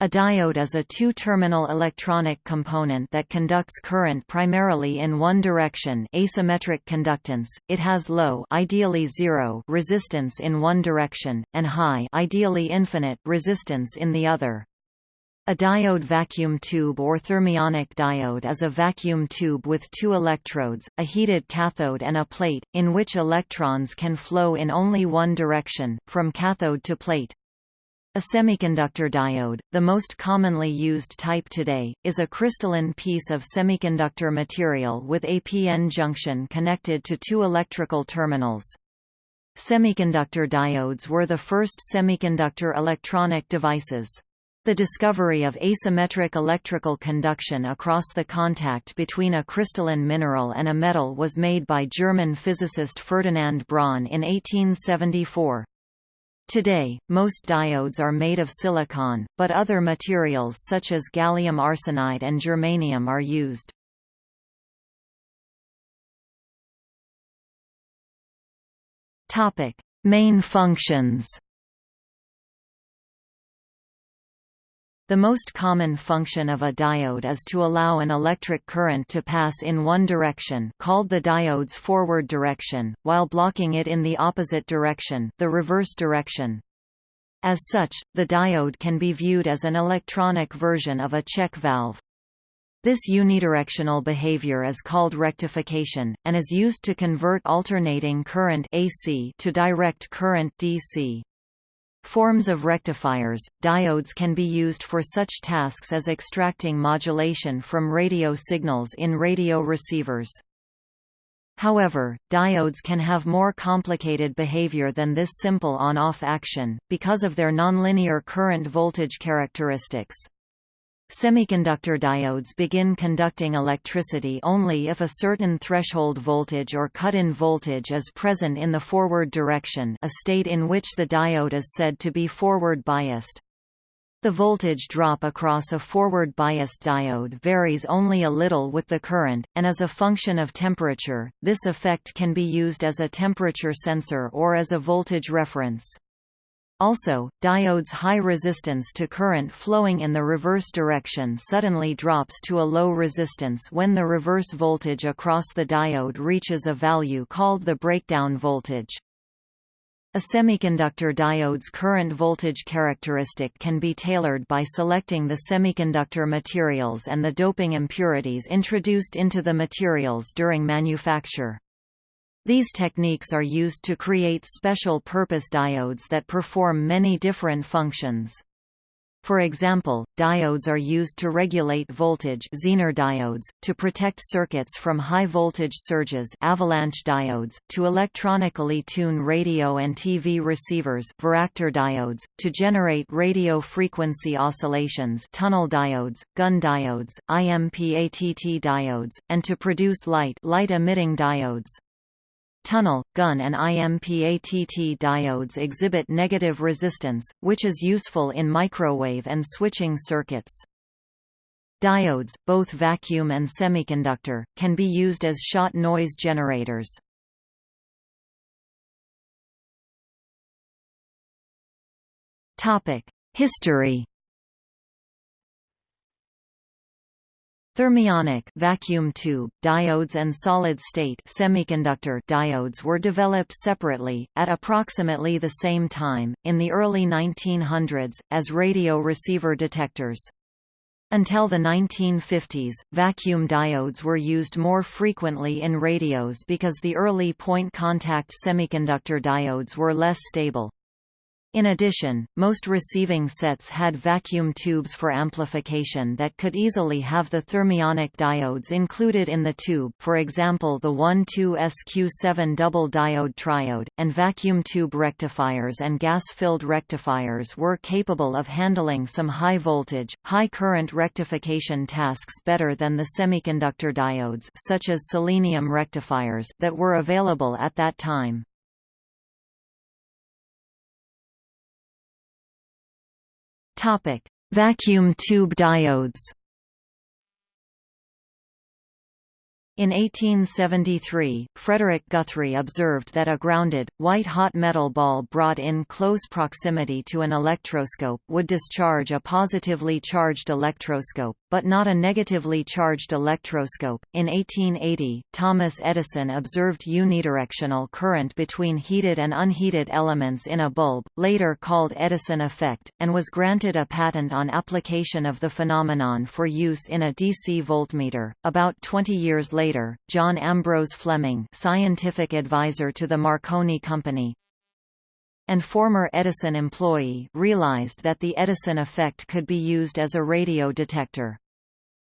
A diode is a two-terminal electronic component that conducts current primarily in one direction asymmetric conductance. It has low ideally zero resistance in one direction, and high ideally infinite resistance in the other. A diode vacuum tube or thermionic diode is a vacuum tube with two electrodes, a heated cathode and a plate, in which electrons can flow in only one direction, from cathode to plate. A semiconductor diode, the most commonly used type today, is a crystalline piece of semiconductor material with a p-n junction connected to two electrical terminals. Semiconductor diodes were the first semiconductor electronic devices. The discovery of asymmetric electrical conduction across the contact between a crystalline mineral and a metal was made by German physicist Ferdinand Braun in 1874. Today, most diodes are made of silicon, but other materials such as gallium arsenide and germanium are used. Topic: Main functions. The most common function of a diode is to allow an electric current to pass in one direction called the diode's forward direction, while blocking it in the opposite direction the reverse direction. As such, the diode can be viewed as an electronic version of a check valve. This unidirectional behavior is called rectification, and is used to convert alternating current AC to direct current DC. Forms of rectifiers, diodes can be used for such tasks as extracting modulation from radio signals in radio receivers. However, diodes can have more complicated behavior than this simple on-off action, because of their nonlinear current-voltage characteristics. Semiconductor diodes begin conducting electricity only if a certain threshold voltage or cut-in voltage is present in the forward direction a state in which the diode is said to be forward biased. The voltage drop across a forward biased diode varies only a little with the current, and as a function of temperature, this effect can be used as a temperature sensor or as a voltage reference. Also, diode's high resistance to current flowing in the reverse direction suddenly drops to a low resistance when the reverse voltage across the diode reaches a value called the breakdown voltage. A semiconductor diode's current voltage characteristic can be tailored by selecting the semiconductor materials and the doping impurities introduced into the materials during manufacture. These techniques are used to create special-purpose diodes that perform many different functions. For example, diodes are used to regulate voltage Zener diodes, to protect circuits from high-voltage surges avalanche diodes, to electronically tune radio and TV receivers varactor diodes, to generate radio frequency oscillations tunnel diodes, Gunn diodes, IMPATT diodes, and to produce light light-emitting diodes. Tunnel, Gunn and IMPATT diodes exhibit negative resistance, which is useful in microwave and switching circuits. Diodes, both vacuum and semiconductor, can be used as shot noise generators. History Thermionic vacuum tube diodes and solid-state semiconductor diodes were developed separately at approximately the same time in the early 1900s as radio receiver detectors. Until the 1950s, vacuum diodes were used more frequently in radios because the early point contact semiconductor diodes were less stable. In addition, most receiving sets had vacuum tubes for amplification that could easily have the thermionic diodes included in the tube for example the 1,2-SQ7 double diode triode, and vacuum tube rectifiers and gas-filled rectifiers were capable of handling some high-voltage, high-current rectification tasks better than the semiconductor diodes such as selenium rectifiers that were available at that time. Topic: Vacuum tube diodes. In 1873, Frederick Guthrie observed that a grounded, white-hot metal ball brought in close proximity to an electroscope would discharge a positively charged electroscope, but not a negatively charged electroscope. In 1880, Thomas Edison observed unidirectional current between heated and unheated elements in a bulb, later called Edison effect, and was granted a patent on application of the phenomenon for use in a DC voltmeter. About 20 years later, later, John Ambrose Fleming scientific advisor to the Marconi Company and former Edison employee realized that the Edison effect could be used as a radio detector.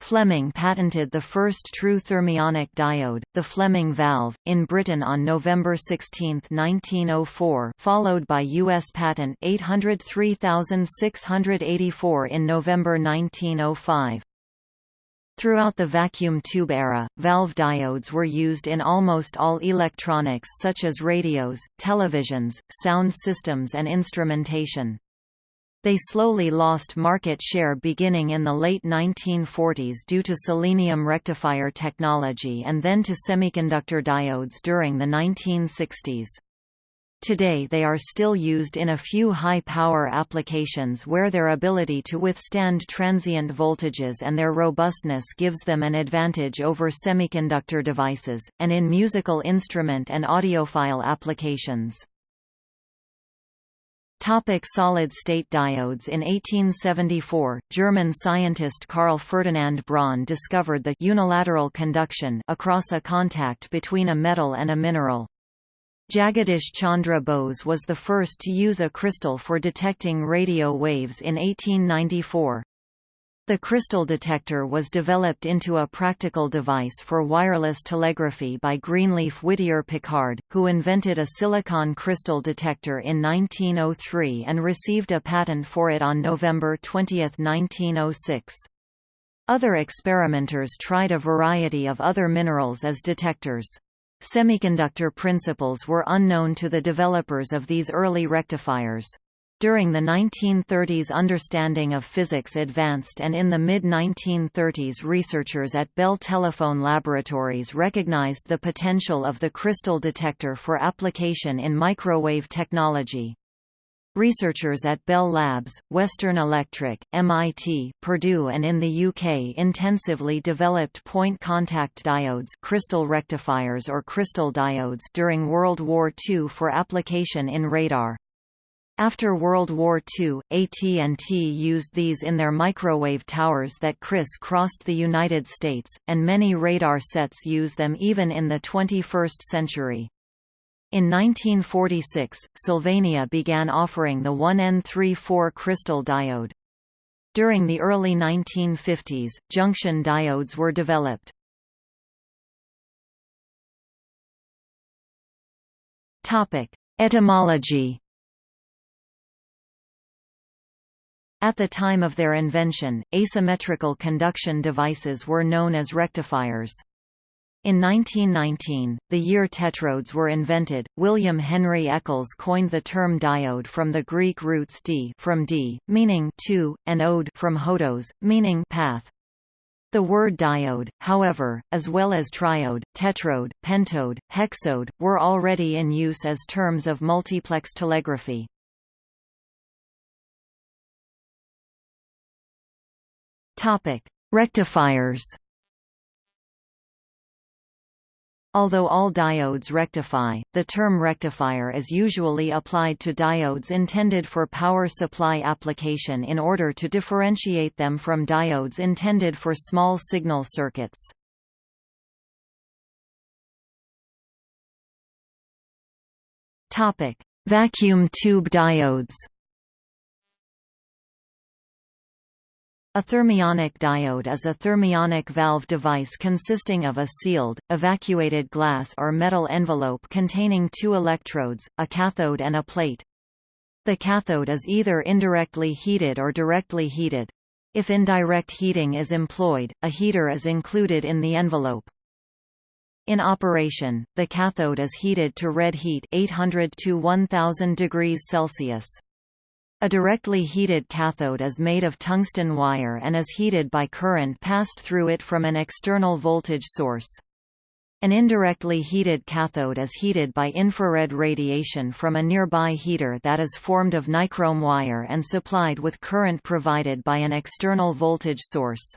Fleming patented the first true thermionic diode, the Fleming valve, in Britain on November 16, 1904 followed by U.S. patent 803684 in November 1905. Throughout the vacuum tube era, valve diodes were used in almost all electronics such as radios, televisions, sound systems and instrumentation. They slowly lost market share beginning in the late 1940s due to selenium rectifier technology and then to semiconductor diodes during the 1960s. Today they are still used in a few high-power applications where their ability to withstand transient voltages and their robustness gives them an advantage over semiconductor devices, and in musical instrument and audiophile applications. Topic solid-state diodes In 1874, German scientist Carl Ferdinand Braun discovered the unilateral conduction across a contact between a metal and a mineral. Jagadish Chandra Bose was the first to use a crystal for detecting radio waves in 1894. The crystal detector was developed into a practical device for wireless telegraphy by Greenleaf Whittier Pickard, who invented a silicon crystal detector in 1903 and received a patent for it on November 20, 1906. Other experimenters tried a variety of other minerals as detectors. Semiconductor principles were unknown to the developers of these early rectifiers. During the 1930s understanding of physics advanced and in the mid-1930s researchers at Bell Telephone Laboratories recognized the potential of the crystal detector for application in microwave technology. Researchers at Bell Labs, Western Electric, MIT, Purdue and in the UK intensively developed point contact diodes crystal rectifiers or crystal diodes during World War II for application in radar. After World War II, AT&T used these in their microwave towers that criss-crossed the United States, and many radar sets use them even in the 21st century. In 1946, Sylvania began offering the 1N34 crystal diode. During the early 1950s, junction diodes were developed. Etymology At the time of their invention, asymmetrical conduction devices were known as rectifiers. In 1919, the year tetrodes were invented, William Henry Eccles coined the term diode from the Greek roots di from d, meaning two, and ode from hodos, meaning path. The word diode, however, as well as triode, tetrode, pentode, hexode, were already in use as terms of multiplex telegraphy. Rectifiers Although all diodes rectify, the term rectifier is usually applied to diodes intended for power supply application in order to differentiate them from diodes intended for small signal circuits. Vacuum tube diodes A thermionic diode is a thermionic valve device consisting of a sealed, evacuated glass or metal envelope containing two electrodes, a cathode and a plate. The cathode is either indirectly heated or directly heated. If indirect heating is employed, a heater is included in the envelope. In operation, the cathode is heated to red heat 800 to 1000 degrees Celsius. A directly heated cathode is made of tungsten wire and is heated by current passed through it from an external voltage source. An indirectly heated cathode is heated by infrared radiation from a nearby heater that is formed of nichrome wire and supplied with current provided by an external voltage source.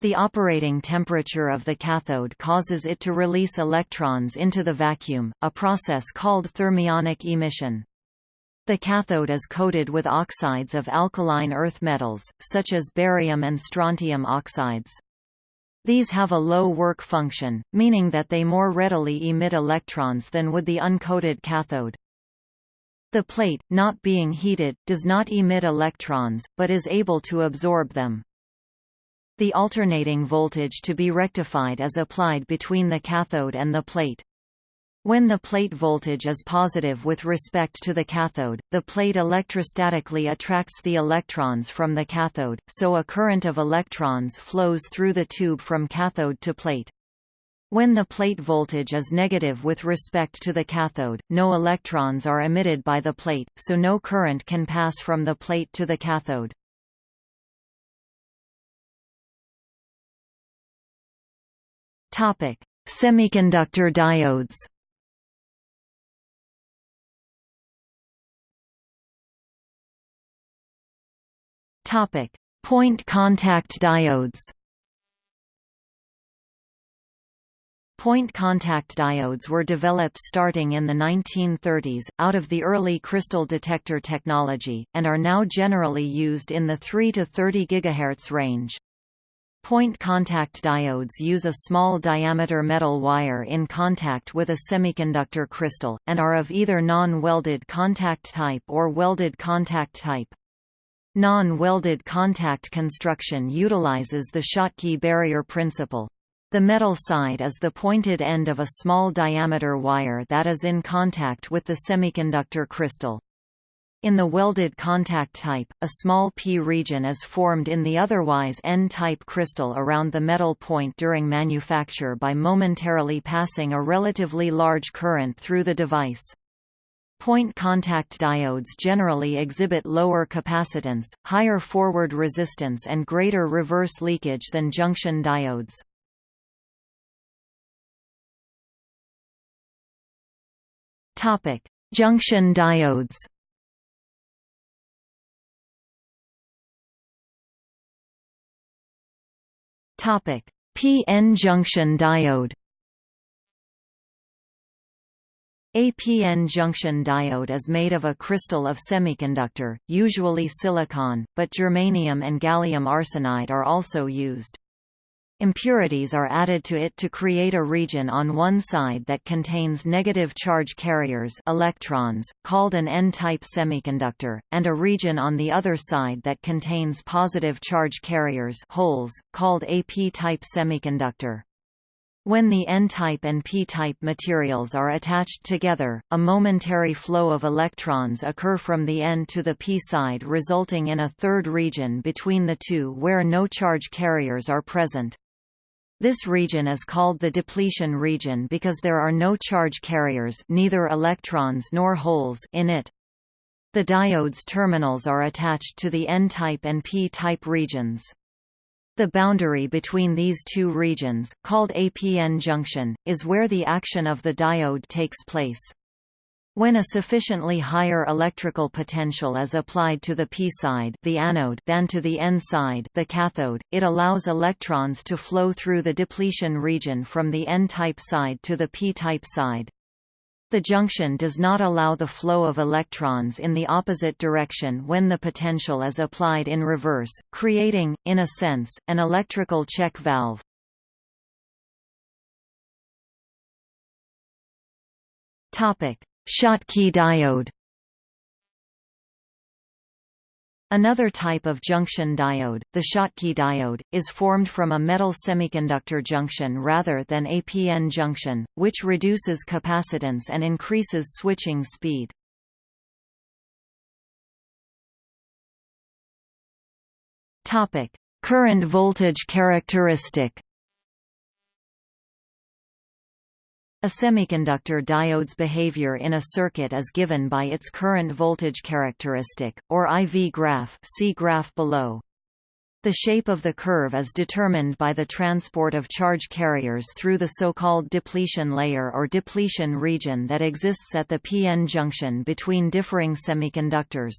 The operating temperature of the cathode causes it to release electrons into the vacuum, a process called thermionic emission. The cathode is coated with oxides of alkaline earth metals, such as barium and strontium oxides. These have a low work function, meaning that they more readily emit electrons than would the uncoated cathode. The plate, not being heated, does not emit electrons, but is able to absorb them. The alternating voltage to be rectified is applied between the cathode and the plate. When the plate voltage is positive with respect to the cathode, the plate electrostatically attracts the electrons from the cathode, so a current of electrons flows through the tube from cathode to plate. When the plate voltage is negative with respect to the cathode, no electrons are emitted by the plate, so no current can pass from the plate to the cathode. Semiconductor diodes Topic: Point contact diodes. Point contact diodes were developed starting in the 1930s, out of the early crystal detector technology, and are now generally used in the 3 to 30 GHz range. Point contact diodes use a small diameter metal wire in contact with a semiconductor crystal, and are of either non-welded contact type or welded contact type. Non-welded contact construction utilizes the Schottky barrier principle. The metal side is the pointed end of a small diameter wire that is in contact with the semiconductor crystal. In the welded contact type, a small p region is formed in the otherwise n-type crystal around the metal point during manufacture by momentarily passing a relatively large current through the device. Point contact diodes generally exhibit lower capacitance, higher forward resistance and greater reverse leakage than junction diodes. Topic: Junction diodes. Topic: PN junction diode. A PN junction diode is made of a crystal of semiconductor, usually silicon, but germanium and gallium arsenide are also used. Impurities are added to it to create a region on one side that contains negative charge carriers electrons, called an N-type semiconductor, and a region on the other side that contains positive charge carriers holes, called a P-type semiconductor. When the N-type and P-type materials are attached together, a momentary flow of electrons occur from the N to the P side resulting in a third region between the two where no charge carriers are present. This region is called the depletion region because there are no charge carriers neither electrons nor holes in it. The diode's terminals are attached to the N-type and P-type regions. The boundary between these two regions, called APN junction, is where the action of the diode takes place. When a sufficiently higher electrical potential is applied to the P side the anode than to the N side the cathode, it allows electrons to flow through the depletion region from the N-type side to the P-type side. The junction does not allow the flow of electrons in the opposite direction when the potential is applied in reverse, creating, in a sense, an electrical check valve. Schottky diode Another type of junction diode, the Schottky diode, is formed from a metal semiconductor junction rather than a PN junction, which reduces capacitance and increases switching speed. Current voltage characteristic A semiconductor diode's behavior in a circuit is given by its current voltage characteristic, or IV graph see graph below. The shape of the curve is determined by the transport of charge carriers through the so-called depletion layer or depletion region that exists at the p-n junction between differing semiconductors.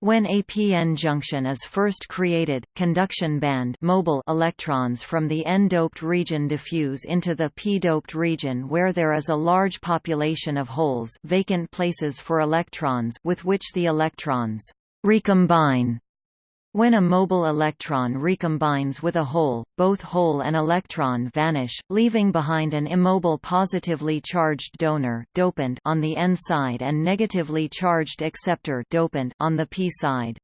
When a p-n junction is first created, conduction band mobile electrons from the n-doped region diffuse into the p-doped region where there is a large population of holes vacant places for electrons with which the electrons recombine when a mobile electron recombines with a hole, both hole and electron vanish, leaving behind an immobile positively charged donor dopant on the N side and negatively charged acceptor dopant on the P side.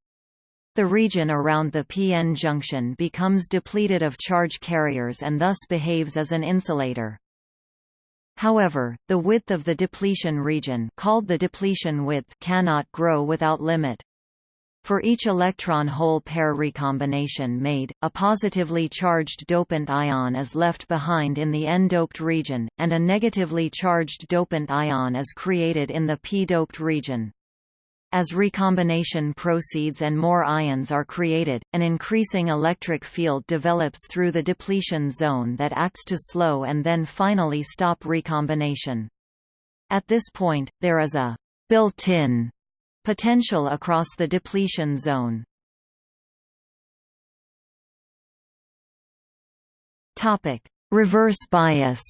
The region around the p-n junction becomes depleted of charge carriers and thus behaves as an insulator. However, the width of the depletion region called the depletion width cannot grow without limit. For each electron-hole pair recombination made, a positively charged dopant ion is left behind in the n-doped region, and a negatively charged dopant ion is created in the p-doped region. As recombination proceeds and more ions are created, an increasing electric field develops through the depletion zone that acts to slow and then finally stop recombination. At this point, there is a built-in Potential across the depletion zone. Reverse bias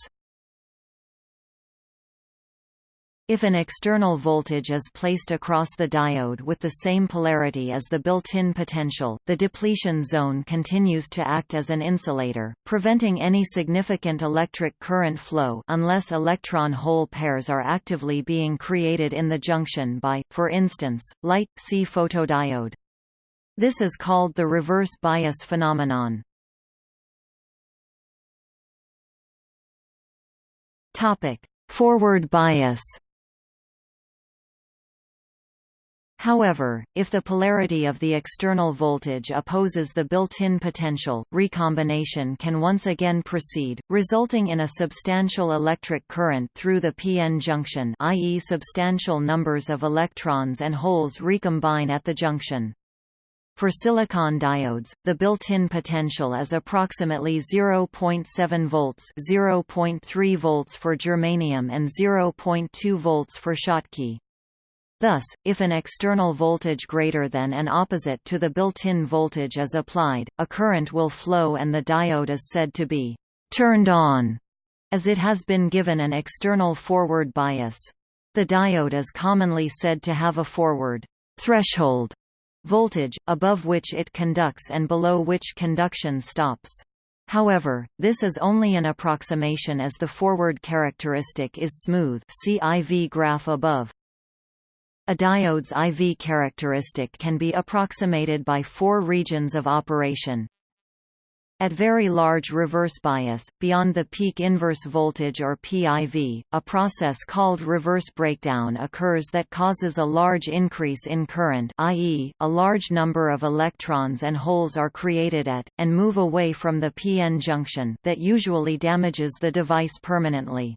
If an external voltage is placed across the diode with the same polarity as the built-in potential, the depletion zone continues to act as an insulator, preventing any significant electric current flow unless electron-hole pairs are actively being created in the junction by, for instance, light, see photodiode. This is called the reverse bias phenomenon. Forward bias However, if the polarity of the external voltage opposes the built-in potential, recombination can once again proceed, resulting in a substantial electric current through the p-n junction i.e. substantial numbers of electrons and holes recombine at the junction. For silicon diodes, the built-in potential is approximately 0.7 volts, 0.3 volts for germanium and 0.2 volts for Schottky. Thus, if an external voltage greater than and opposite to the built-in voltage is applied, a current will flow and the diode is said to be «turned on», as it has been given an external forward bias. The diode is commonly said to have a forward «threshold» voltage, above which it conducts and below which conduction stops. However, this is only an approximation as the forward characteristic is smooth see IV graph above. A diode's IV characteristic can be approximated by four regions of operation. At very large reverse bias, beyond the peak inverse voltage or PIV, a process called reverse breakdown occurs that causes a large increase in current i.e., a large number of electrons and holes are created at, and move away from the p-n junction that usually damages the device permanently.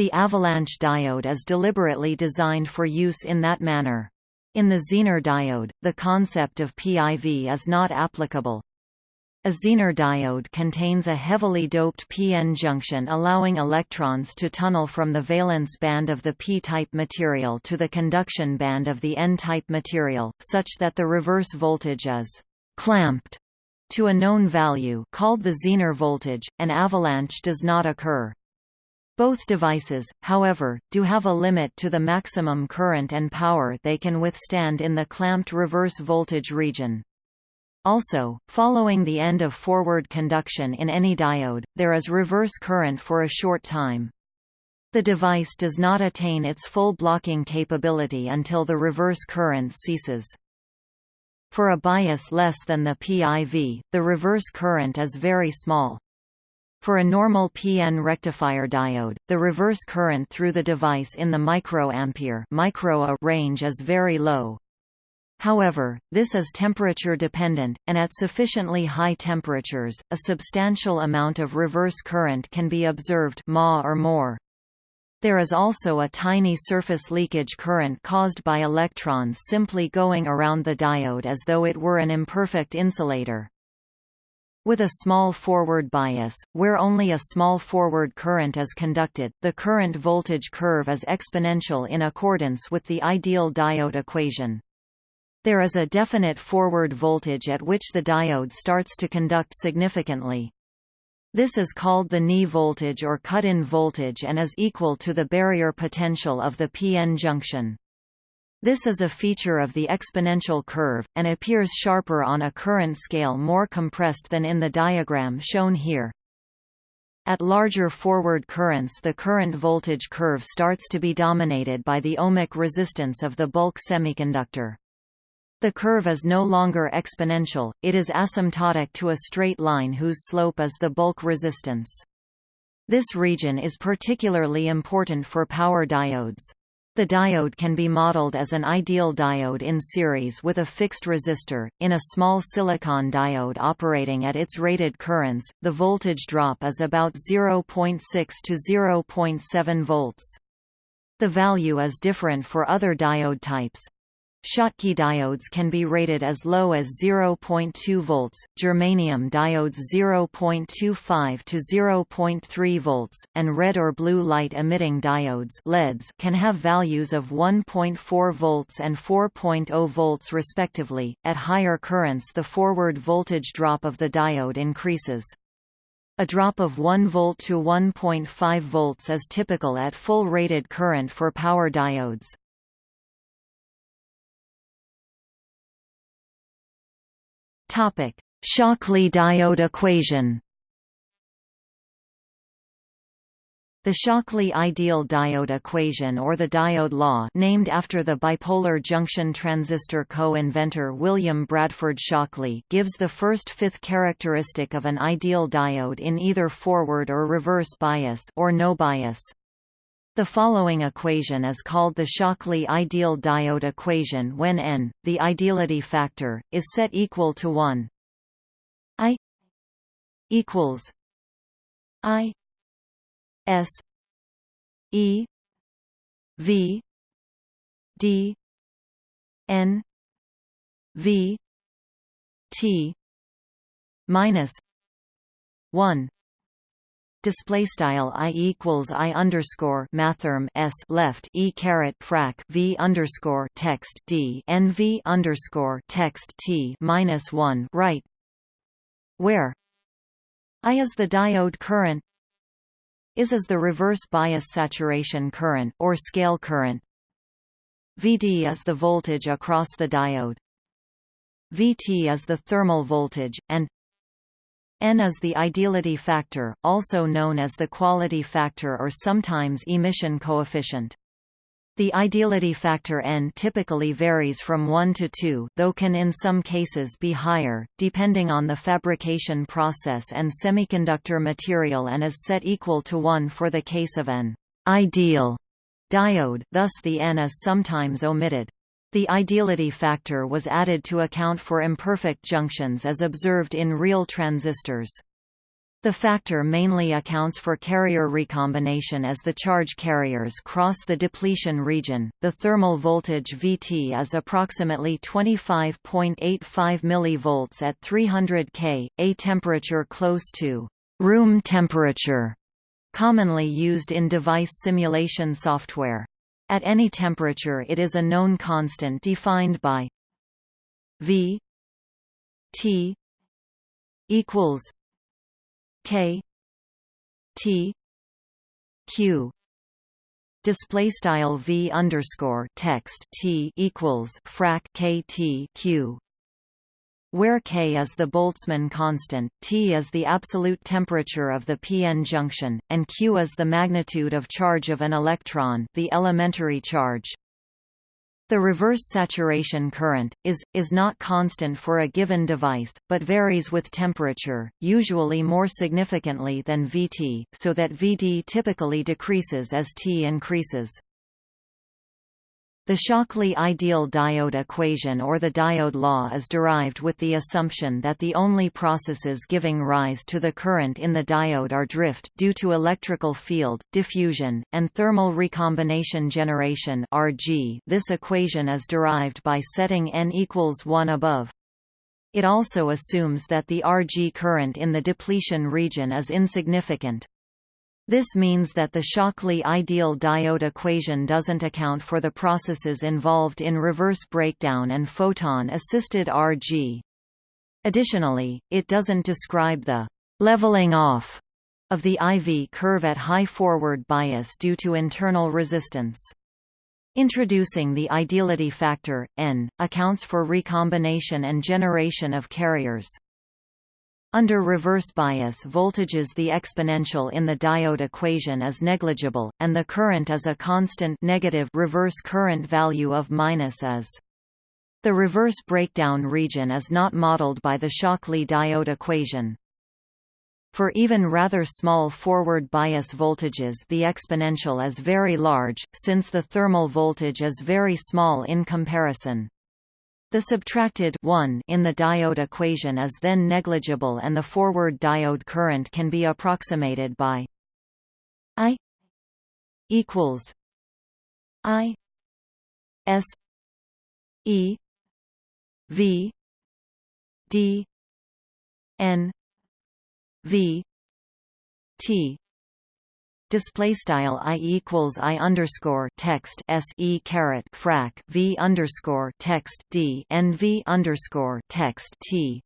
The avalanche diode is deliberately designed for use in that manner. In the Zener diode, the concept of PIV is not applicable. A Zener diode contains a heavily doped p-n junction allowing electrons to tunnel from the valence band of the p-type material to the conduction band of the n-type material, such that the reverse voltage is «clamped» to a known value called the Zener voltage, an avalanche does not occur. Both devices, however, do have a limit to the maximum current and power they can withstand in the clamped reverse voltage region. Also, following the end of forward conduction in any diode, there is reverse current for a short time. The device does not attain its full blocking capability until the reverse current ceases. For a bias less than the PIV, the reverse current is very small. For a normal PN rectifier diode, the reverse current through the device in the microampere micro range is very low. However, this is temperature dependent, and at sufficiently high temperatures, a substantial amount of reverse current can be observed ma or more. There is also a tiny surface leakage current caused by electrons simply going around the diode as though it were an imperfect insulator. With a small forward bias, where only a small forward current is conducted, the current voltage curve is exponential in accordance with the ideal diode equation. There is a definite forward voltage at which the diode starts to conduct significantly. This is called the knee voltage or cut-in voltage and is equal to the barrier potential of the p-n junction. This is a feature of the exponential curve, and appears sharper on a current scale more compressed than in the diagram shown here. At larger forward currents the current voltage curve starts to be dominated by the ohmic resistance of the bulk semiconductor. The curve is no longer exponential, it is asymptotic to a straight line whose slope is the bulk resistance. This region is particularly important for power diodes. The diode can be modeled as an ideal diode in series with a fixed resistor. In a small silicon diode operating at its rated currents, the voltage drop is about 0.6 to 0.7 volts. The value is different for other diode types. Schottky diodes can be rated as low as 0.2 volts, germanium diodes 0.25 to 0.3 volts, and red or blue light emitting diodes LEDs can have values of 1.4 volts and 4.0 volts respectively. At higher currents the forward voltage drop of the diode increases. A drop of 1 volt to 1.5 volts is typical at full rated current for power diodes. Topic: Shockley diode equation. The Shockley ideal diode equation or the diode law named after the bipolar junction transistor co-inventor William Bradford Shockley gives the first fifth characteristic of an ideal diode in either forward or reverse bias or no bias. The following equation is called the Shockley ideal diode equation when n, the ideality factor, is set equal to 1. I equals I S E V D N V T minus 1 display style i equals i underscore mathrm s left e caret frac v underscore text d n v underscore text t minus one right, where i is the diode current, is is the reverse bias saturation current or scale current, Vd is the voltage across the diode, Vt is the thermal voltage, and N is the ideality factor, also known as the quality factor or sometimes emission coefficient. The ideality factor N typically varies from 1 to 2 though can in some cases be higher, depending on the fabrication process and semiconductor material and is set equal to 1 for the case of an ideal diode thus the N is sometimes omitted. The ideality factor was added to account for imperfect junctions as observed in real transistors. The factor mainly accounts for carrier recombination as the charge carriers cross the depletion region. The thermal voltage Vt is approximately 25.85 mV at 300 K, a temperature close to room temperature, commonly used in device simulation software. At any temperature it is a known constant defined by V T equals K T Q. Display style V underscore text T equals frac K T Q where K is the Boltzmann constant, T is the absolute temperature of the p-n junction, and Q is the magnitude of charge of an electron the elementary charge. The reverse saturation current, is, is not constant for a given device, but varies with temperature, usually more significantly than Vt, so that Vd typically decreases as T increases. The Shockley ideal diode equation or the diode law is derived with the assumption that the only processes giving rise to the current in the diode are drift due to electrical field, diffusion, and thermal recombination generation RG. This equation is derived by setting n equals 1 above. It also assumes that the RG current in the depletion region is insignificant. This means that the Shockley ideal diode equation doesn't account for the processes involved in reverse breakdown and photon-assisted RG. Additionally, it doesn't describe the leveling off of the IV curve at high forward bias due to internal resistance. Introducing the ideality factor, n, accounts for recombination and generation of carriers. Under reverse bias voltages the exponential in the diode equation is negligible, and the current is a constant negative reverse current value of minus is. The reverse breakdown region is not modeled by the Shockley diode equation. For even rather small forward bias voltages the exponential is very large, since the thermal voltage is very small in comparison. The subtracted 1 in the diode equation is then negligible and the forward diode current can be approximated by I equals I S E V D N V T display style i equals i underscore text s e caret frac v underscore text d n v underscore text t.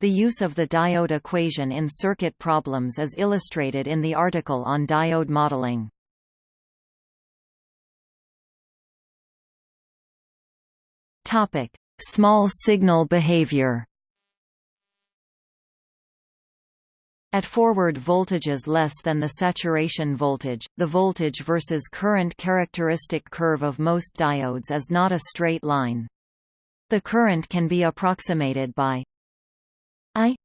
The use of the diode equation in circuit problems is illustrated in the article on diode modeling. Topic: Small signal behavior. At forward voltages less than the saturation voltage, the voltage versus current characteristic curve of most diodes is not a straight line. The current can be approximated by I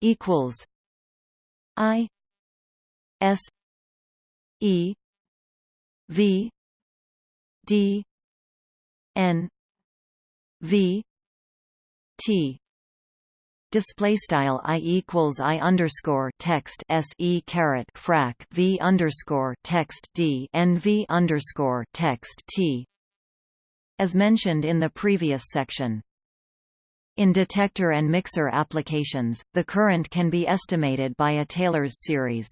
equals I S E V D N V T display style i equals i underscore text s e caret frac v underscore text d n v underscore text t as mentioned in the previous section. In detector and mixer applications, the current can be estimated by a Taylor's series.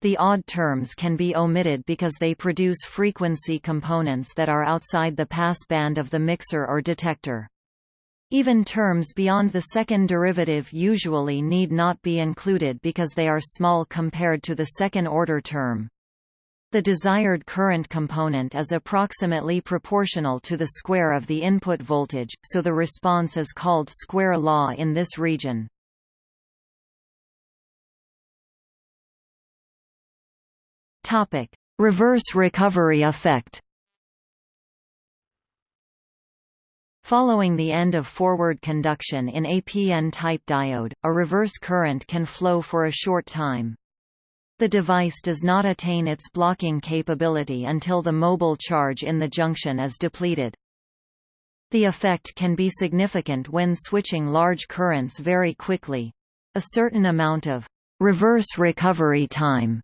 The odd terms can be omitted because they produce frequency components that are outside the pass band of the mixer or detector. Even terms beyond the second derivative usually need not be included because they are small compared to the second-order term. The desired current component is approximately proportional to the square of the input voltage, so the response is called square law in this region. Reverse recovery effect Following the end of forward conduction in a PN-type diode, a reverse current can flow for a short time. The device does not attain its blocking capability until the mobile charge in the junction is depleted. The effect can be significant when switching large currents very quickly. A certain amount of reverse recovery time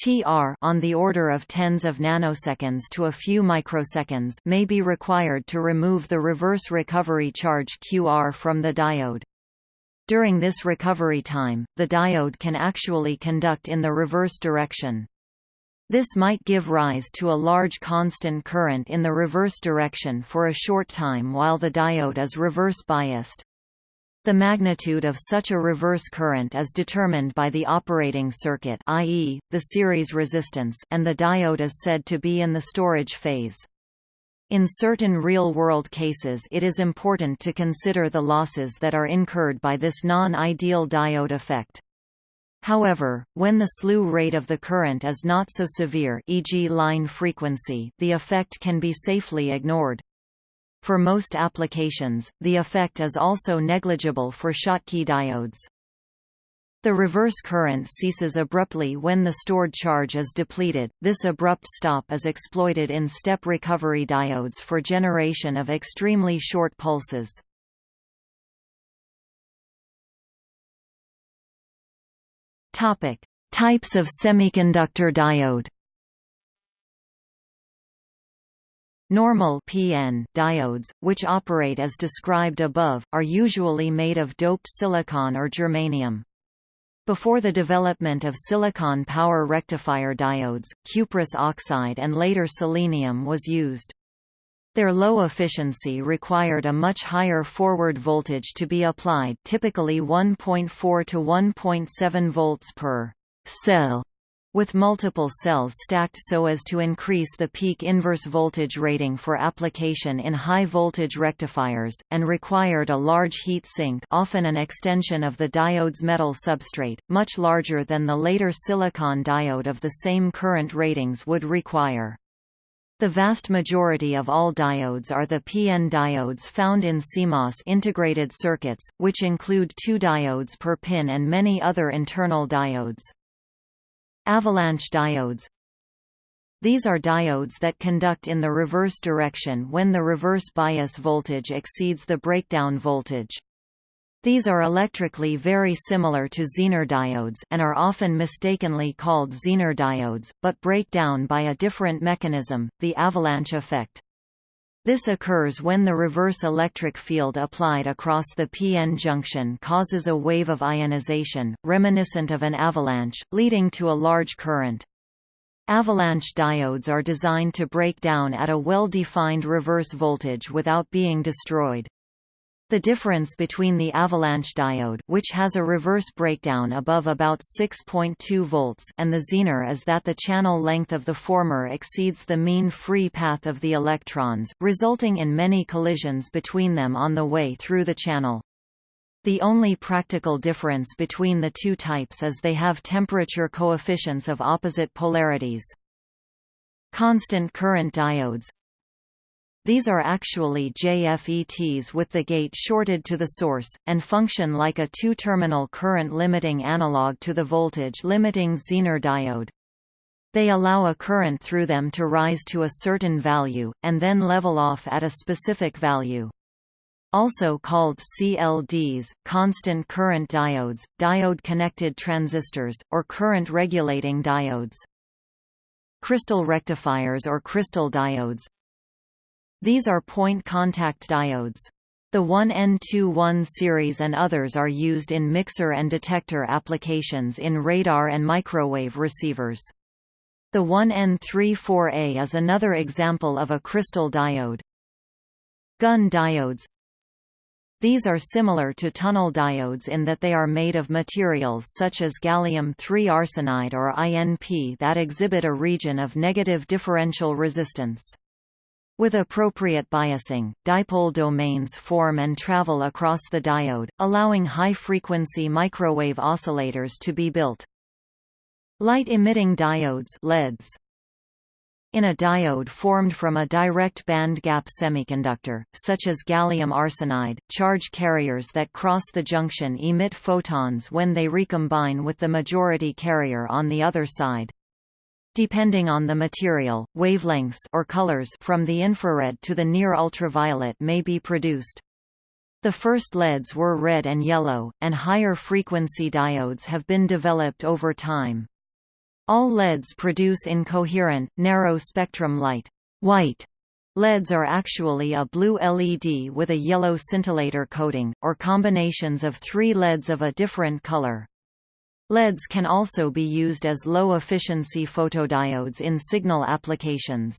TR on the order of tens of nanoseconds to a few microseconds may be required to remove the reverse recovery charge QR from the diode. During this recovery time, the diode can actually conduct in the reverse direction. This might give rise to a large constant current in the reverse direction for a short time while the diode is reverse biased. The magnitude of such a reverse current is determined by the operating circuit i.e., the series resistance and the diode is said to be in the storage phase. In certain real-world cases it is important to consider the losses that are incurred by this non-ideal diode effect. However, when the slew rate of the current is not so severe e.g. line frequency, the effect can be safely ignored. For most applications, the effect is also negligible for Schottky diodes. The reverse current ceases abruptly when the stored charge is depleted. This abrupt stop is exploited in step recovery diodes for generation of extremely short pulses. Topic: Types of semiconductor diode. Normal PN diodes, which operate as described above, are usually made of doped silicon or germanium. Before the development of silicon power rectifier diodes, cuprous oxide and later selenium was used. Their low efficiency required a much higher forward voltage to be applied typically 1.4 to 1.7 volts per cell with multiple cells stacked so as to increase the peak inverse voltage rating for application in high-voltage rectifiers, and required a large heat sink often an extension of the diode's metal substrate, much larger than the later silicon diode of the same current ratings would require. The vast majority of all diodes are the PN diodes found in CMOS integrated circuits, which include two diodes per pin and many other internal diodes. Avalanche diodes These are diodes that conduct in the reverse direction when the reverse bias voltage exceeds the breakdown voltage. These are electrically very similar to Zener diodes and are often mistakenly called Zener diodes, but break down by a different mechanism, the avalanche effect. This occurs when the reverse electric field applied across the p-n junction causes a wave of ionization, reminiscent of an avalanche, leading to a large current. Avalanche diodes are designed to break down at a well-defined reverse voltage without being destroyed. The difference between the avalanche diode which has a reverse breakdown above about 6.2 volts and the zener is that the channel length of the former exceeds the mean free path of the electrons, resulting in many collisions between them on the way through the channel. The only practical difference between the two types is they have temperature coefficients of opposite polarities. Constant current diodes these are actually JFETs with the gate shorted to the source, and function like a two-terminal current limiting analog to the voltage limiting Zener diode. They allow a current through them to rise to a certain value, and then level off at a specific value. Also called CLDs, constant current diodes, diode-connected transistors, or current-regulating diodes. Crystal rectifiers or crystal diodes, these are point contact diodes. The 1N21 series and others are used in mixer and detector applications in radar and microwave receivers. The 1N34A is another example of a crystal diode. Gunn diodes These are similar to tunnel diodes in that they are made of materials such as gallium-3 arsenide or INP that exhibit a region of negative differential resistance. With appropriate biasing, dipole domains form and travel across the diode, allowing high-frequency microwave oscillators to be built. Light-emitting diodes LEDs. In a diode formed from a direct band gap semiconductor, such as gallium arsenide, charge carriers that cross the junction emit photons when they recombine with the majority carrier on the other side. Depending on the material, wavelengths or colors from the infrared to the near ultraviolet may be produced. The first LEDs were red and yellow, and higher frequency diodes have been developed over time. All LEDs produce incoherent, narrow-spectrum light. White LEDs are actually a blue LED with a yellow scintillator coating, or combinations of three LEDs of a different color. LEDs can also be used as low-efficiency photodiodes in signal applications.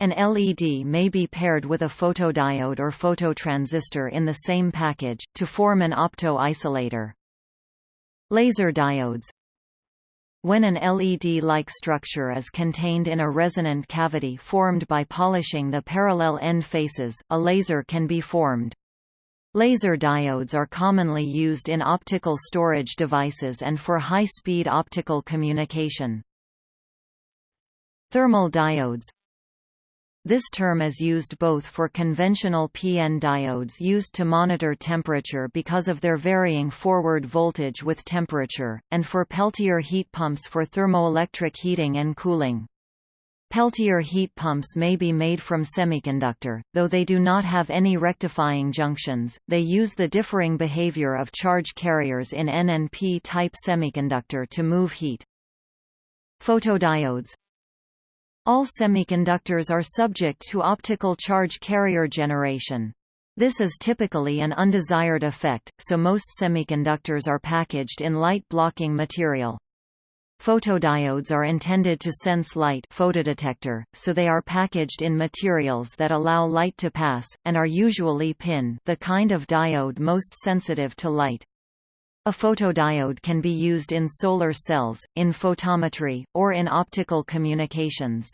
An LED may be paired with a photodiode or phototransistor in the same package, to form an opto-isolator. Laser diodes When an LED-like structure is contained in a resonant cavity formed by polishing the parallel end faces, a laser can be formed. Laser diodes are commonly used in optical storage devices and for high-speed optical communication. Thermal diodes This term is used both for conventional PN diodes used to monitor temperature because of their varying forward voltage with temperature, and for Peltier heat pumps for thermoelectric heating and cooling. Peltier heat pumps may be made from semiconductor, though they do not have any rectifying junctions, they use the differing behavior of charge carriers in N and P-type semiconductor to move heat. Photodiodes all semiconductors are subject to optical charge carrier generation. This is typically an undesired effect, so most semiconductors are packaged in light-blocking material. Photodiodes are intended to sense light photodetector, so they are packaged in materials that allow light to pass, and are usually PIN the kind of diode most sensitive to light. A photodiode can be used in solar cells, in photometry, or in optical communications.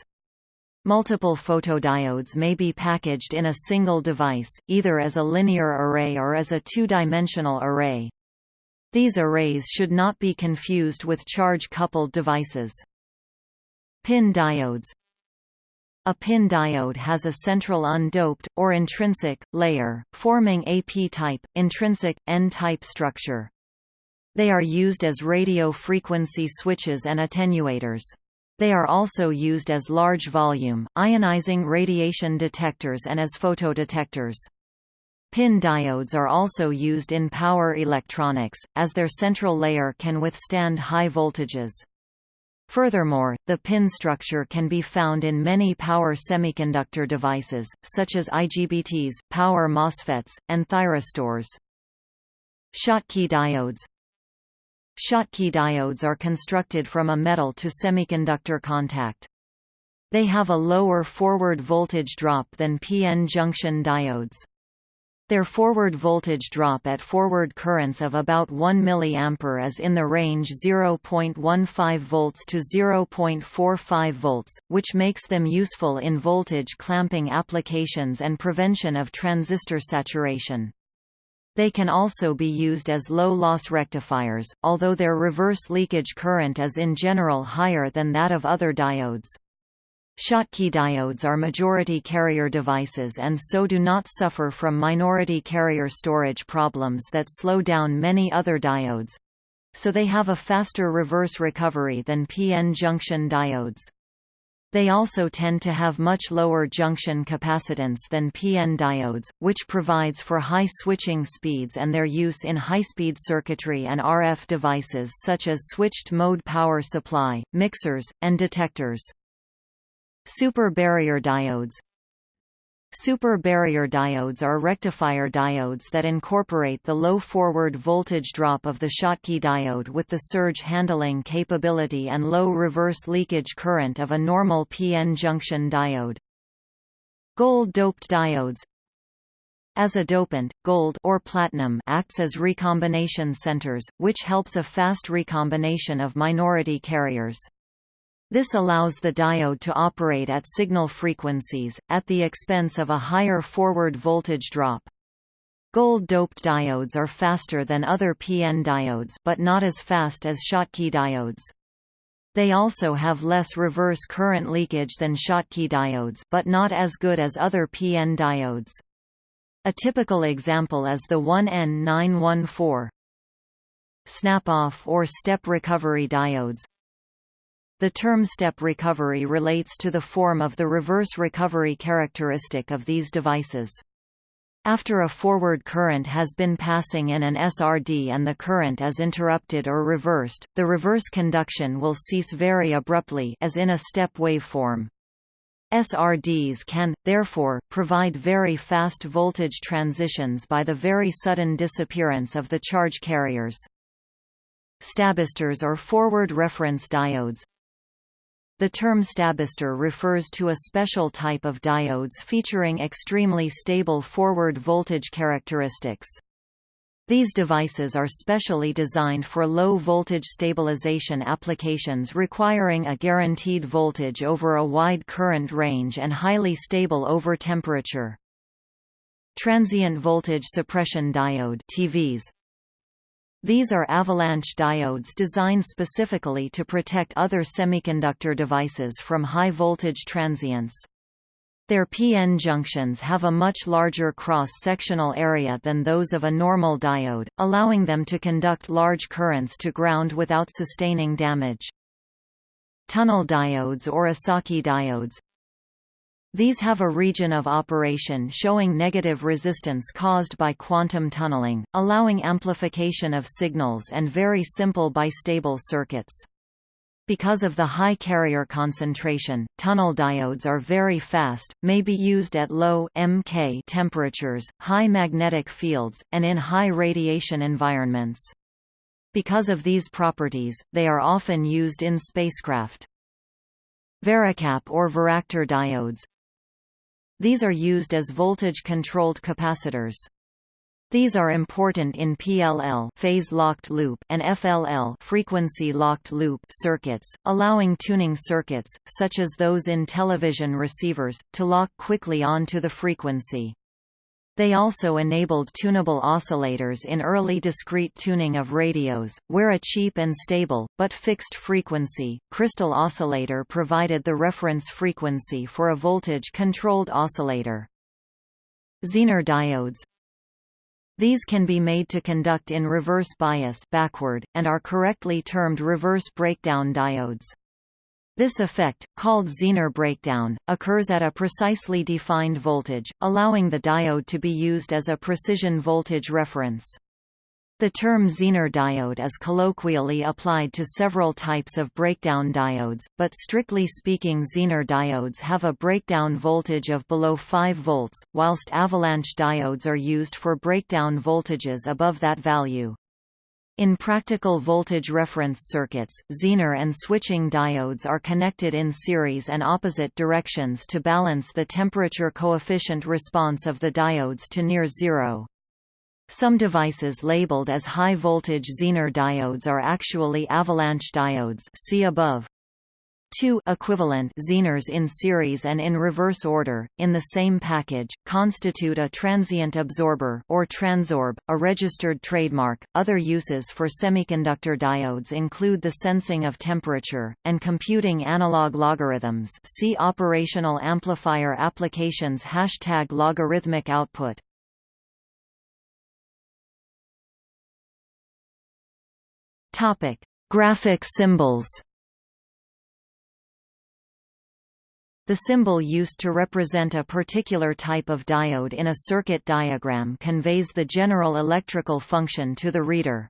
Multiple photodiodes may be packaged in a single device, either as a linear array or as a two-dimensional array. These arrays should not be confused with charge-coupled devices. PIN diodes A PIN diode has a central undoped, or intrinsic, layer, forming a p-type, intrinsic, n-type structure. They are used as radio frequency switches and attenuators. They are also used as large-volume, ionizing radiation detectors and as photodetectors. PIN diodes are also used in power electronics, as their central layer can withstand high voltages. Furthermore, the pin structure can be found in many power semiconductor devices, such as IGBTs, power MOSFETs, and thyristors. Schottky diodes Schottky diodes are constructed from a metal to semiconductor contact. They have a lower forward voltage drop than PN junction diodes. Their forward voltage drop at forward currents of about 1 mA is in the range 0.15 volts to 0.45 volts, which makes them useful in voltage clamping applications and prevention of transistor saturation. They can also be used as low-loss rectifiers, although their reverse leakage current is in general higher than that of other diodes. Schottky diodes are majority carrier devices and so do not suffer from minority carrier storage problems that slow down many other diodes. So they have a faster reverse recovery than PN junction diodes. They also tend to have much lower junction capacitance than PN diodes, which provides for high switching speeds and their use in high-speed circuitry and RF devices such as switched-mode power supply, mixers, and detectors. Super barrier diodes Super barrier diodes are rectifier diodes that incorporate the low forward voltage drop of the Schottky diode with the surge handling capability and low reverse leakage current of a normal PN junction diode. Gold-doped diodes as a dopant, gold or platinum acts as recombination centers, which helps a fast recombination of minority carriers. This allows the diode to operate at signal frequencies, at the expense of a higher forward voltage drop. Gold-doped diodes are faster than other PN diodes but not as fast as Schottky diodes. They also have less reverse current leakage than Schottky diodes but not as good as other PN diodes. A typical example is the 1N914 snap-off or step recovery diodes, the term step recovery relates to the form of the reverse recovery characteristic of these devices. After a forward current has been passing in an SRD and the current is interrupted or reversed, the reverse conduction will cease very abruptly as in a step waveform. SRDs can, therefore, provide very fast voltage transitions by the very sudden disappearance of the charge carriers. Stabistors or forward reference diodes, the term stabistor refers to a special type of diodes featuring extremely stable forward voltage characteristics. These devices are specially designed for low-voltage stabilization applications requiring a guaranteed voltage over a wide current range and highly stable over temperature. Transient voltage suppression diode TVS these are avalanche diodes designed specifically to protect other semiconductor devices from high-voltage transients. Their p-n junctions have a much larger cross-sectional area than those of a normal diode, allowing them to conduct large currents to ground without sustaining damage. Tunnel diodes or Esaki diodes These have a region of operation showing negative resistance caused by quantum tunneling, allowing amplification of signals and very simple bistable circuits. Because of the high carrier concentration, tunnel diodes are very fast, may be used at low mk temperatures, high magnetic fields, and in high radiation environments. Because of these properties, they are often used in spacecraft. Varicap or varactor diodes These are used as voltage-controlled capacitors. These are important in PLL phase-locked loop and FLL frequency-locked loop circuits, allowing tuning circuits, such as those in television receivers, to lock quickly onto the frequency. They also enabled tunable oscillators in early discrete tuning of radios, where a cheap and stable, but fixed frequency, crystal oscillator provided the reference frequency for a voltage-controlled oscillator. Zener diodes these can be made to conduct in reverse bias backward, and are correctly termed reverse breakdown diodes. This effect, called Zener breakdown, occurs at a precisely defined voltage, allowing the diode to be used as a precision voltage reference. The term Zener diode is colloquially applied to several types of breakdown diodes, but strictly speaking Zener diodes have a breakdown voltage of below 5 volts, whilst avalanche diodes are used for breakdown voltages above that value. In practical voltage reference circuits, Zener and switching diodes are connected in series and opposite directions to balance the temperature coefficient response of the diodes to near zero. Some devices labeled as high-voltage Zener diodes are actually avalanche diodes see above. Two equivalent Zeners in series and in reverse order, in the same package, constitute a transient absorber or transorb, a registered trademark. Other uses for semiconductor diodes include the sensing of temperature, and computing analog logarithms see operational amplifier applications Hashtag logarithmic output. Topic: Graphic symbols. The symbol used to represent a particular type of diode in a circuit diagram conveys the general electrical function to the reader.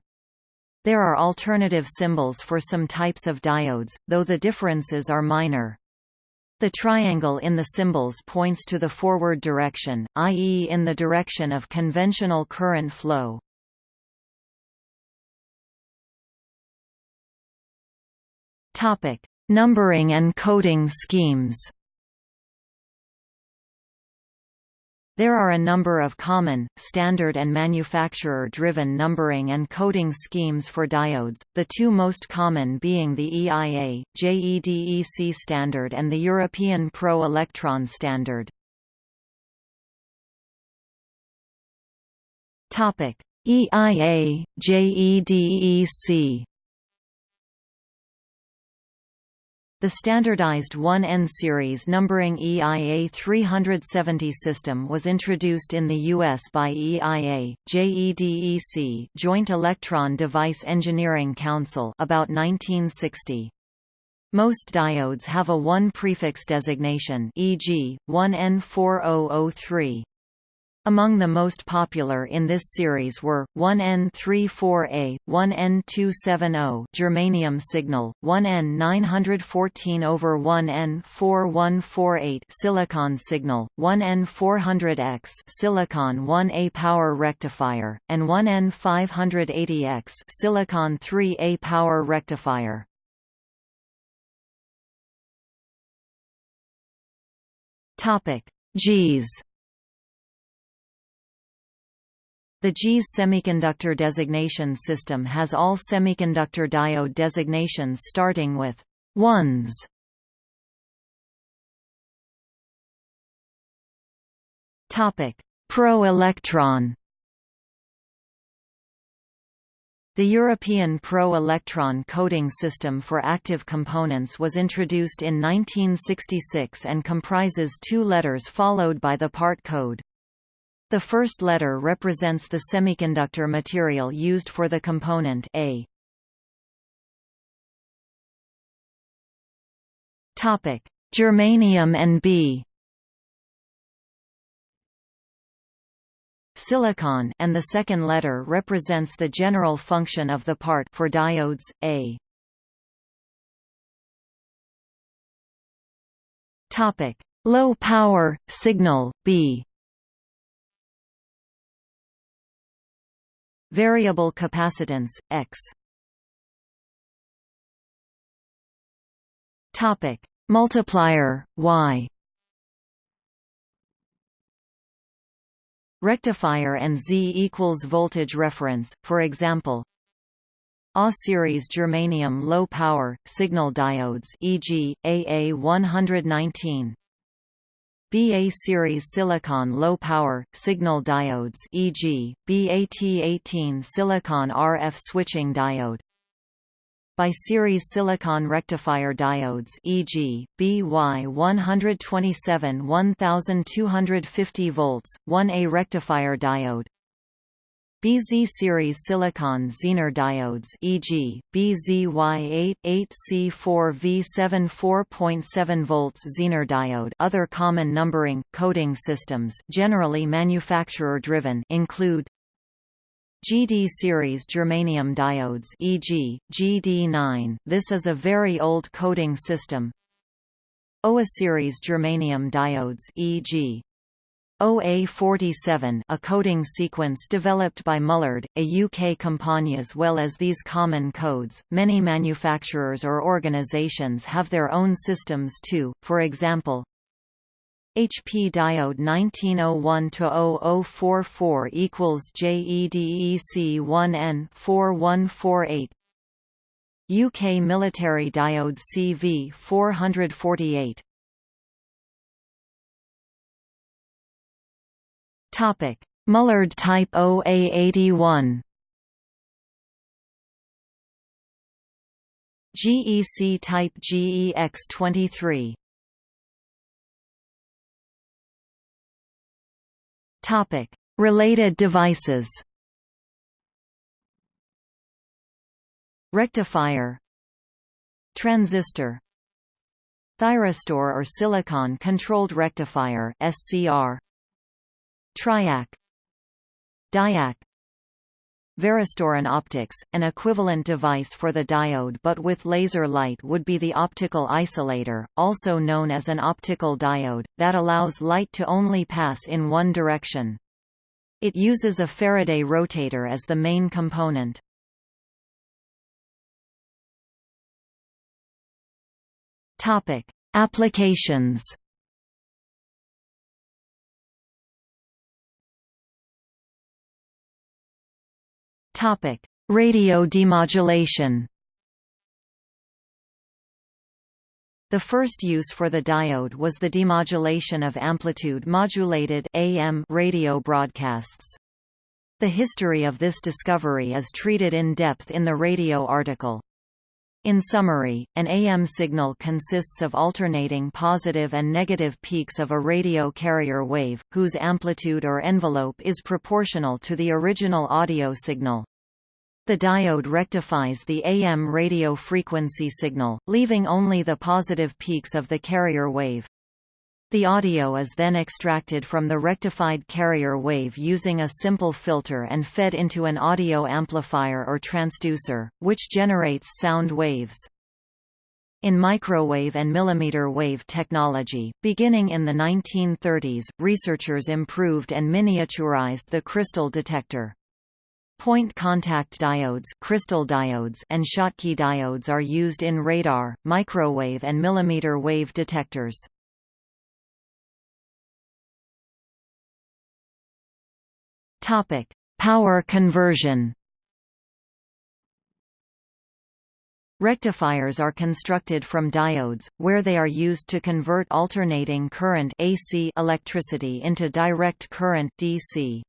There are alternative symbols for some types of diodes, though the differences are minor. The triangle in the symbols points to the forward direction, i.e. in the direction of conventional current flow. Numbering and coding schemes. There are a number of common, standard and manufacturer-driven numbering and coding schemes for diodes, the two most common being the EIA, JEDEC standard and the European Pro Electron standard. EIA, JEDEC The standardized 1N series numbering EIA 370 system was introduced in the US by EIA, JEDEC Joint Electron Device Engineering Council about 1960. Most diodes have a 1 prefix designation e.g., 1N4003. Among the most popular in this series were 1N34A, 1N270 germanium signal, 1N914 over 1N4148 silicon signal, 1N400X silicon 1A power rectifier, and 1N580X silicon 3A power rectifier. Topic: JIS The JIS semiconductor designation system has all semiconductor diode designations starting with ones. Topic: Pro Electron The European Pro-Electron coding system for active components was introduced in 1966 and comprises two letters followed by the part code. The first letter represents the semiconductor material used for the component A. Topic: Germanium and B. Silicon and the second letter represents the general function of the part for diodes A. Topic: Low power signal B. Variable capacitance X. Topic: Multiplier Y. Rectifier and Z equals voltage reference, for example A series germanium low power signal diodes e.g. AA119 BA series silicon low power signal diodes e.g. BAT18 silicon RF switching diode BY series silicon rectifier diodes e.g., BY127 1250 volts, 1A rectifier diode BZ series silicon Zener diodes e.g., BZY88C4V7 4.7 volts Zener diode Other common numbering, coding systems generally manufacturer-driven include GD series germanium diodes e.g., GD9 this is a very old coding system OA series germanium diodes e.g. OA47 a coding sequence developed by Mullard, a UK company as well as these common codes. Many manufacturers or organisations have their own systems too, for example, HP diode 1901-0044 equals JEDEC1N 4148 UK military diode CV448 Topic. Mullard type OA81 GEC type GEX23 Topic: Related devices. Rectifier. Transistor. Thyristor or silicon-controlled rectifier SCR Triac Diac Varistor in optics, an equivalent device for the diode but with laser light would be the optical isolator, also known as an optical diode, that allows light to only pass in one direction. It uses a Faraday rotator as the main component. Applications Topic: Radio demodulation. The first use for the diode was the demodulation of amplitude-modulated AM radio broadcasts. The history of this discovery is treated in depth in the radio article. In summary, an AM signal consists of alternating positive and negative peaks of a radio carrier wave, whose amplitude or envelope is proportional to the original audio signal. The diode rectifies the AM radio frequency signal, leaving only the positive peaks of the carrier wave. The audio is then extracted from the rectified carrier wave using a simple filter and fed into an audio amplifier or transducer, which generates sound waves. In microwave and millimeter wave technology, beginning in the 1930s, researchers improved and miniaturized the crystal detector. Point contact diodes, crystal diodes and Schottky diodes are used in radar, microwave and millimeter wave detectors. Topic: Power conversion. Rectifiers are constructed from diodes, where they are used to convert alternating current AC electricity into direct current DC.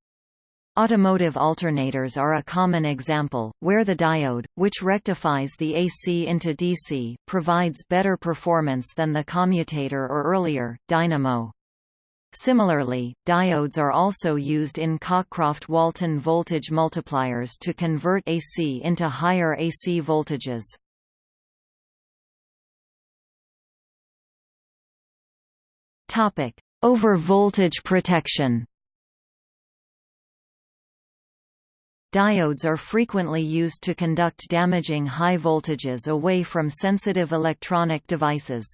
Automotive alternators are a common example, where the diode, which rectifies the AC into DC, provides better performance than the commutator or earlier, dynamo. Similarly, diodes are also used in Cockcroft-Walton voltage multipliers to convert AC into higher AC voltages. Over-voltage protection Diodes are frequently used to conduct damaging high voltages away from sensitive electronic devices.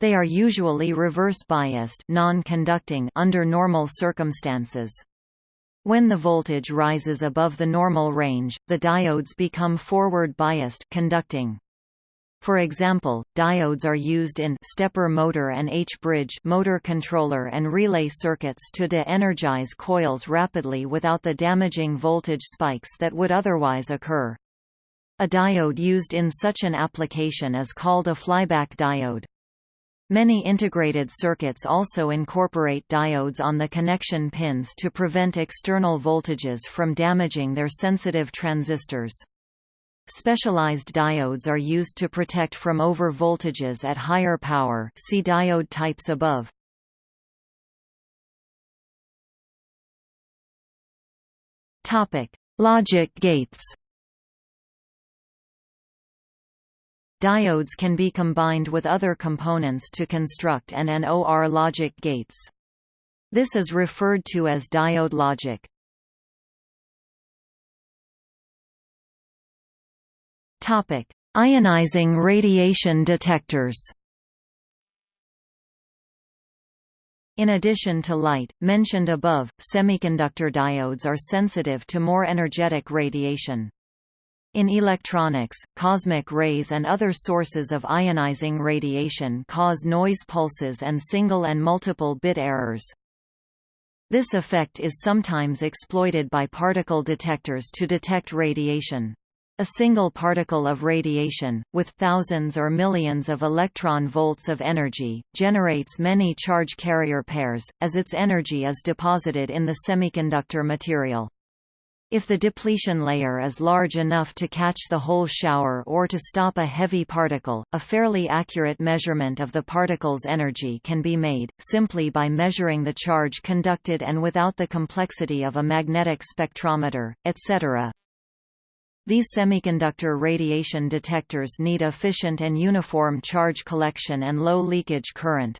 They are usually reverse-biased non-conducting under normal circumstances. When the voltage rises above the normal range, the diodes become forward-biased conducting. For example, diodes are used in stepper motor and H-bridge motor controller and relay circuits to de-energize coils rapidly without the damaging voltage spikes that would otherwise occur. A diode used in such an application is called a flyback diode. Many integrated circuits also incorporate diodes on the connection pins to prevent external voltages from damaging their sensitive transistors. Specialized diodes are used to protect from over voltages at higher power see diode types above. Logic gates Diodes can be combined with other components to construct an and OR logic gates. This is referred to as diode logic. Topic: Ionizing radiation detectors. In addition to light, mentioned above, semiconductor diodes are sensitive to more energetic radiation. In electronics, cosmic rays and other sources of ionizing radiation cause noise pulses and single and multiple bit errors. This effect is sometimes exploited by particle detectors to detect radiation. A single particle of radiation, with thousands or millions of electron volts of energy, generates many charge carrier pairs, as its energy is deposited in the semiconductor material. If the depletion layer is large enough to catch the whole shower or to stop a heavy particle, a fairly accurate measurement of the particle's energy can be made, simply by measuring the charge conducted and without the complexity of a magnetic spectrometer, etc. These semiconductor radiation detectors need efficient and uniform charge collection and low leakage current.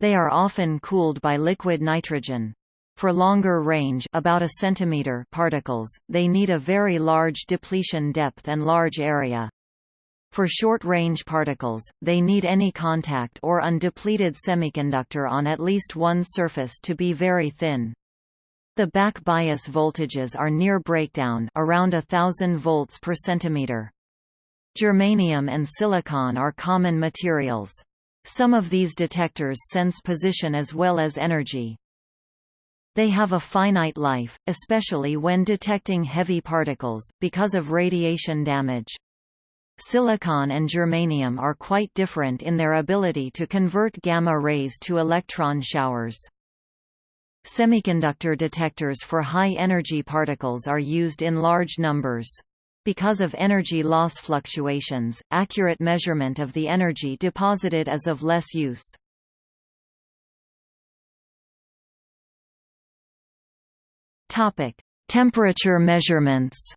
They are often cooled by liquid nitrogen. For longer range about a centimeter particles, they need a very large depletion depth and large area. For short-range particles, they need any contact or undepleted semiconductor on at least one surface to be very thin. The back bias voltages are near breakdown around a thousand volts per centimeter. Germanium and silicon are common materials. Some of these detectors sense position as well as energy. They have a finite life, especially when detecting heavy particles, because of radiation damage. Silicon and germanium are quite different in their ability to convert gamma rays to electron showers. Semiconductor detectors for high-energy particles are used in large numbers. Because of energy loss fluctuations, accurate measurement of the energy deposited is of less use. Temperature measurements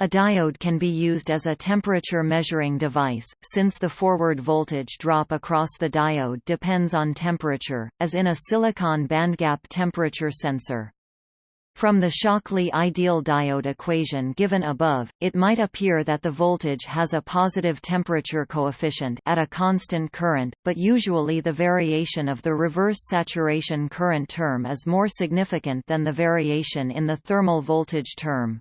A diode can be used as a temperature measuring device, since the forward voltage drop across the diode depends on temperature, as in a silicon bandgap temperature sensor. From the Shockley ideal diode equation given above, it might appear that the voltage has a positive temperature coefficient at a constant current, but usually the variation of the reverse saturation current term is more significant than the variation in the thermal voltage term.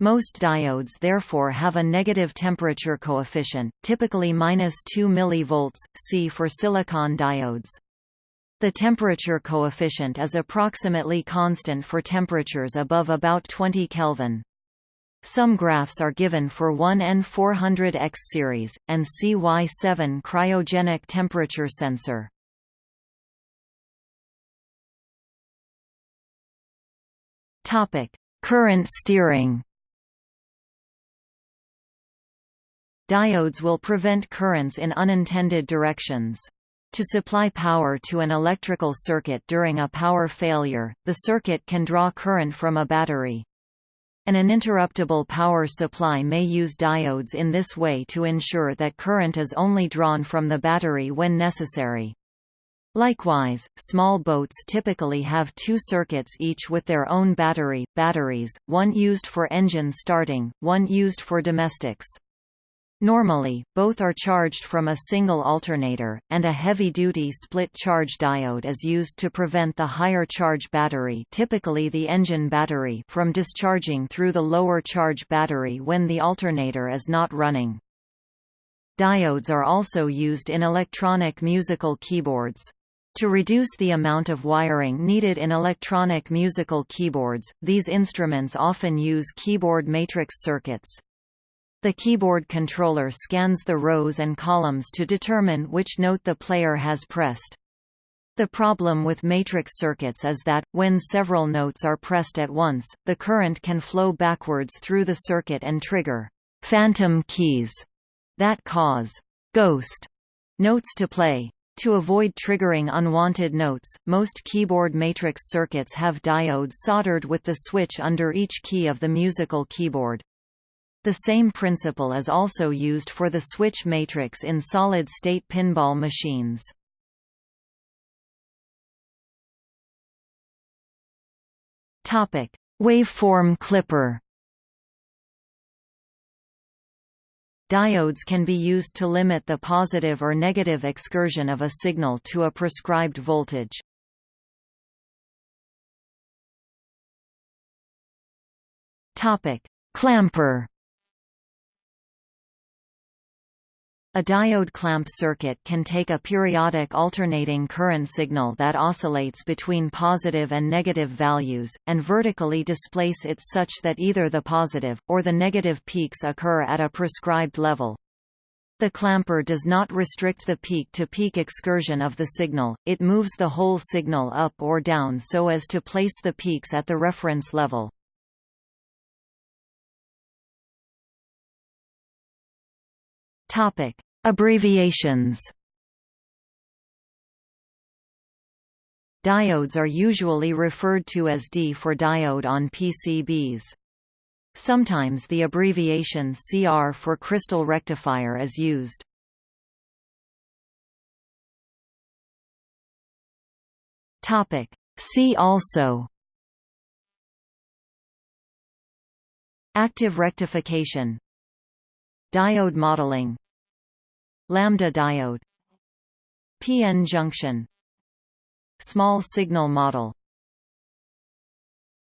Most diodes therefore have a negative temperature coefficient, typically minus 2 mV, see for silicon diodes. The temperature coefficient is approximately constant for temperatures above about 20 Kelvin. Some graphs are given for 1N400X series, and CY7 cryogenic temperature sensor. Current steering. Diodes will prevent currents in unintended directions. To supply power to an electrical circuit during a power failure, the circuit can draw current from a battery. An uninterruptible power supply may use diodes in this way to ensure that current is only drawn from the battery when necessary. Likewise, small boats typically have two circuits each with their own battery, batteries, one used for engine starting, one used for domestics. Normally, both are charged from a single alternator, and a heavy-duty split-charge diode is used to prevent the higher charge battery typically the engine battery from discharging through the lower charge battery when the alternator is not running. Diodes are also used in electronic musical keyboards. To reduce the amount of wiring needed in electronic musical keyboards, these instruments often use keyboard matrix circuits. The keyboard controller scans the rows and columns to determine which note the player has pressed. The problem with matrix circuits is that, when several notes are pressed at once, the current can flow backwards through the circuit and trigger «phantom keys» that cause «ghost» notes to play. To avoid triggering unwanted notes, most keyboard matrix circuits have diodes soldered with the switch under each key of the musical keyboard. The same principle is also used for the switch matrix in solid-state pinball machines. Waveform clipper Diodes can be used to limit the positive or negative excursion of a signal to a prescribed voltage. Topic: Clamper. A diode clamp circuit can take a periodic alternating current signal that oscillates between positive and negative values, and vertically displace it such that either the positive, or the negative peaks occur at a prescribed level. The clamper does not restrict the peak-to-peak -peak excursion of the signal, it moves the whole signal up or down so as to place the peaks at the reference level. Topic: Abbreviations. Diodes are usually referred to as D for diode on PCBs. Sometimes the abbreviation CR for crystal rectifier is used. Topic: See also Active rectification Diode modeling Lambda diode. PN junction. Small signal model